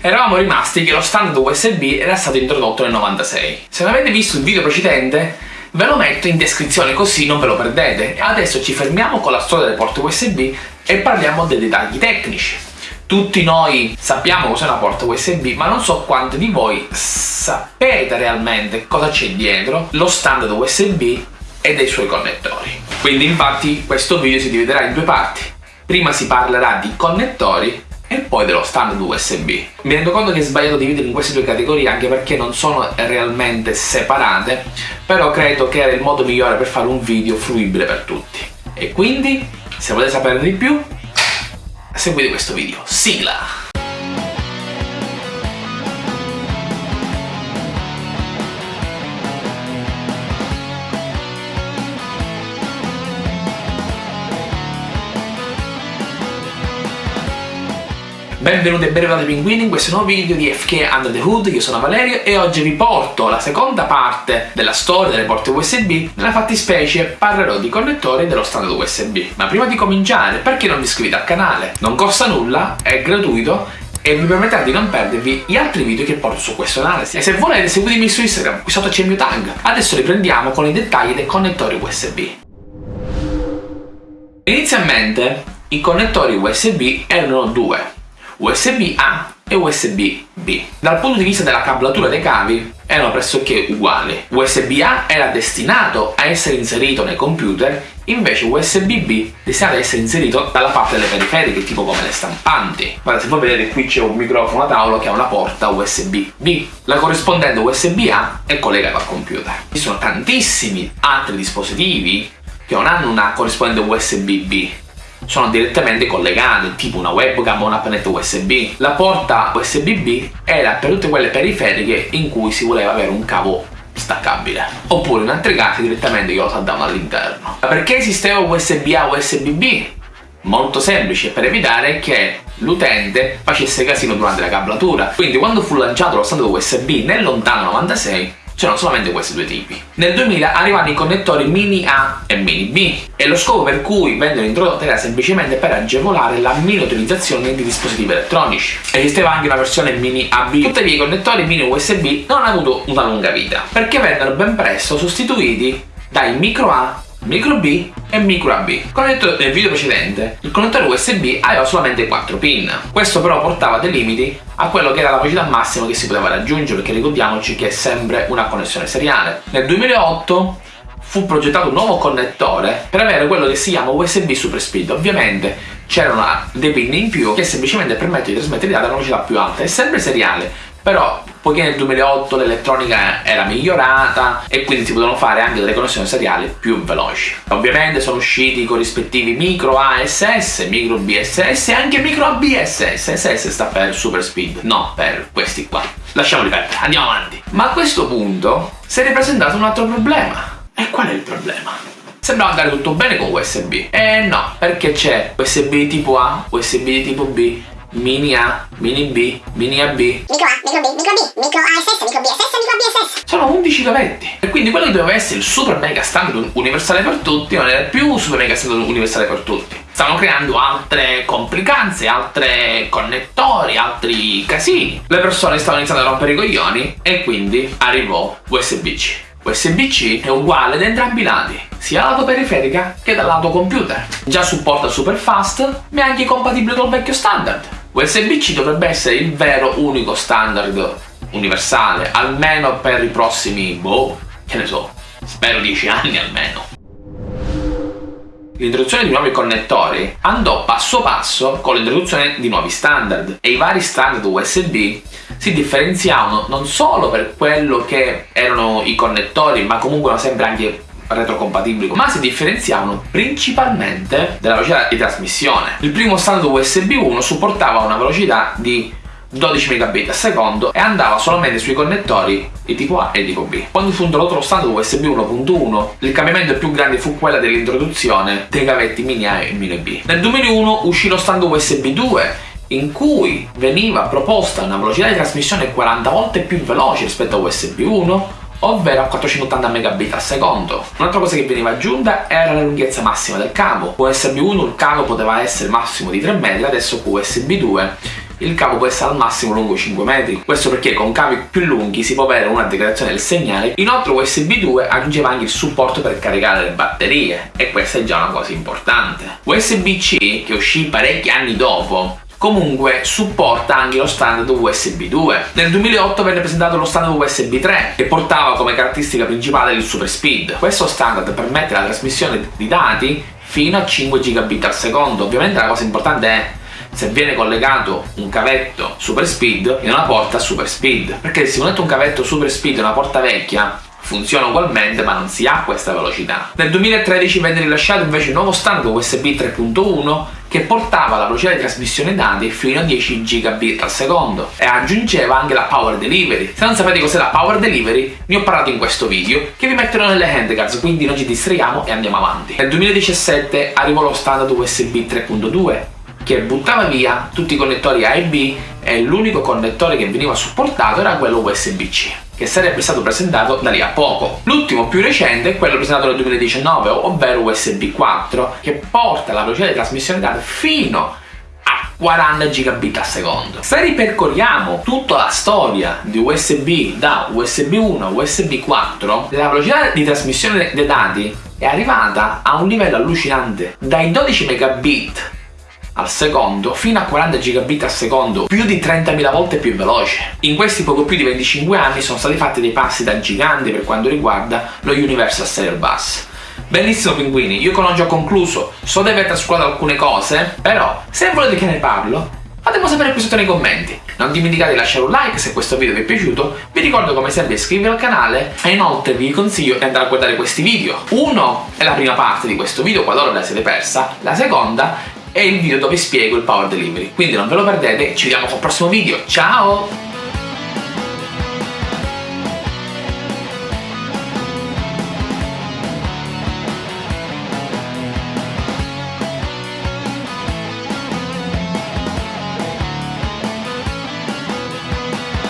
eravamo rimasti che lo standard USB era stato introdotto nel 96. Se non avete visto il video precedente, ve lo metto in descrizione così non ve lo perdete. Adesso ci fermiamo con la storia delle porte USB e parliamo dei dettagli tecnici. Tutti noi sappiamo cos'è una porta USB, ma non so quanti di voi sapete realmente cosa c'è dietro lo standard USB e dei suoi connettori. Quindi infatti questo video si dividerà in due parti. Prima si parlerà di connettori e poi dello standard USB. Mi rendo conto che è sbagliato dividere in queste due categorie anche perché non sono realmente separate, però credo che era il modo migliore per fare un video fruibile per tutti. E quindi, se volete sapere di più, seguite questo video. Sigla! Benvenuti e benvenuti pinguini in questo nuovo video di FK Under the Hood, io sono Valerio e oggi vi porto la seconda parte della storia delle porte USB, nella fattispecie parlerò di connettori dello standard USB. Ma prima di cominciare, perché non vi iscrivete al canale? Non costa nulla, è gratuito e vi permetterà di non perdervi gli altri video che porto su questo canale. E se volete seguitemi su Instagram, qui sotto c'è il mio tag. Adesso riprendiamo con i dettagli dei connettori USB. Inizialmente i connettori USB erano due, USB-A e USB-B. Dal punto di vista della cablatura dei cavi erano pressoché uguali. USB-A era destinato a essere inserito nei computer, invece USB-B destinato a essere inserito dalla parte delle periferiche, tipo come le stampanti. Guarda, se voi vedete qui c'è un microfono a tavolo che ha una porta USB-B. La corrispondente USB-A è collegata al computer. Ci sono tantissimi altri dispositivi che non hanno una corrispondente USB-B sono direttamente collegate, tipo una webcam o una pennetta USB. La porta USB-B era per tutte quelle periferiche in cui si voleva avere un cavo staccabile oppure in altri casi direttamente io lo saltavo all'interno perché esisteva USB-A USB-B? molto semplice per evitare che l'utente facesse casino durante la cablatura quindi quando fu lanciato lo standard USB nel lontano 96 c'erano solamente questi due tipi. Nel 2000 arrivano i connettori mini A e mini B e lo scopo per cui vennero introdotti era semplicemente per agevolare la mini utilizzazione di dispositivi elettronici. Esisteva anche una versione mini AB, tuttavia i connettori mini USB non hanno avuto una lunga vita, perché vennero ben presto sostituiti dai micro A micro B e micro AB. Come detto nel video precedente, il connettore USB aveva solamente 4 pin. Questo però portava dei limiti a quello che era la velocità massima che si poteva raggiungere, perché ricordiamoci che è sempre una connessione seriale. Nel 2008 fu progettato un nuovo connettore per avere quello che si chiama USB Super Speed. Ovviamente c'erano dei pin in più che semplicemente permettono di trasmettere dati a una velocità più alta. È sempre seriale, però poiché nel 2008 l'elettronica era migliorata e quindi si potevano fare anche delle connessioni seriali più veloci. Ovviamente sono usciti i corrispettivi micro ASS, micro BSS e anche micro ABSS. SS sta per super speed, no per questi qua. Lasciamoli perdere, andiamo avanti. Ma a questo punto si è ripresentato un altro problema. E qual è il problema? Sembrava andare tutto bene con USB. E no, perché c'è USB tipo A, USB tipo B, mini A, mini B, mini AB. Micro A, micro B, micro B, micro ASS, micro BSS, micro BSS. Sono 11 cavetti. E quindi quello che doveva essere il super mega standard universale per tutti non era più super mega standard universale per tutti. Stavano creando altre complicanze, altri connettori, altri casini. Le persone stavano iniziando a rompere i coglioni e quindi arrivò USB-C. USB-C è uguale da entrambi i lati, sia lato periferica che dal lato computer. Già supporta super fast, ma è anche compatibile col vecchio standard. USB-C dovrebbe essere il vero unico standard universale, almeno per i prossimi, boh, che ne so, spero 10 anni almeno. L'introduzione di nuovi connettori andò passo passo con l'introduzione di nuovi standard e i vari standard USB si differenziavano non solo per quello che erano i connettori ma comunque sempre anche retrocompatibili, ma si differenziavano principalmente dalla velocità di trasmissione. Il primo standard USB 1 supportava una velocità di 12 megabit al secondo e andava solamente sui connettori di tipo A e tipo B. Quando fu introdotto lo standard USB 1.1, il cambiamento più grande fu quello dell'introduzione dei cavetti mini A e mini B. Nel 2001 uscì lo standard USB 2 in cui veniva proposta una velocità di trasmissione 40 volte più veloce rispetto a USB 1 ovvero a 480 megabit al secondo. Un'altra cosa che veniva aggiunta era la lunghezza massima del cavo. Con USB 1 il cavo poteva essere massimo di 3 metri, adesso con USB 2 il cavo può essere al massimo lungo 5 metri. Questo perché con cavi più lunghi si può avere una degradazione del segnale. Inoltre USB 2 aggiungeva anche il supporto per caricare le batterie e questa è già una cosa importante. USB-C, che uscì parecchi anni dopo, comunque supporta anche lo standard USB 2. Nel 2008 venne presentato lo standard USB 3 che portava come caratteristica principale il super speed. Questo standard permette la trasmissione di dati fino a 5 gigabit al secondo. Ovviamente la cosa importante è se viene collegato un cavetto super speed in una porta super speed perché se connette un cavetto super speed in una porta vecchia funziona ugualmente ma non si ha questa velocità. Nel 2013 venne rilasciato invece il nuovo standard USB 3.1 che portava la velocità di trasmissione dati fino a 10 gigabit al secondo e aggiungeva anche la power delivery. Se non sapete cos'è la power delivery, ne ho parlato in questo video che vi metterò nelle handcards, quindi non ci distraiamo e andiamo avanti. Nel 2017 arrivò lo standard USB 3.2 che buttava via tutti i connettori A e B e l'unico connettore che veniva supportato era quello USB-C che sarebbe stato presentato da lì a poco. L'ultimo più recente è quello presentato nel 2019, ovvero USB 4, che porta la velocità di trasmissione dati fino a 40 gigabit al secondo. Se ripercorriamo tutta la storia di USB da USB 1 a USB 4, la velocità di trasmissione dei dati è arrivata a un livello allucinante, dai 12 megabit al secondo fino a 40 gigabit al secondo, più di 30.000 volte più veloce. In questi poco più di 25 anni sono stati fatti dei passi da giganti per quanto riguarda lo Universal Serial Bus. Bellissimo pinguini, io con oggi ho concluso, so di aver trascurato alcune cose, però se volete che ne parlo, fatemi sapere qui sotto nei commenti. Non dimenticate di lasciare un like se questo video vi è piaciuto, vi ricordo come sempre di iscrivervi al canale e inoltre vi consiglio di andare a guardare questi video. Uno è la prima parte di questo video, qualora la siete persa, la seconda è il video dove spiego il power delivery. Quindi non ve lo perdete, ci vediamo al prossimo video, ciao!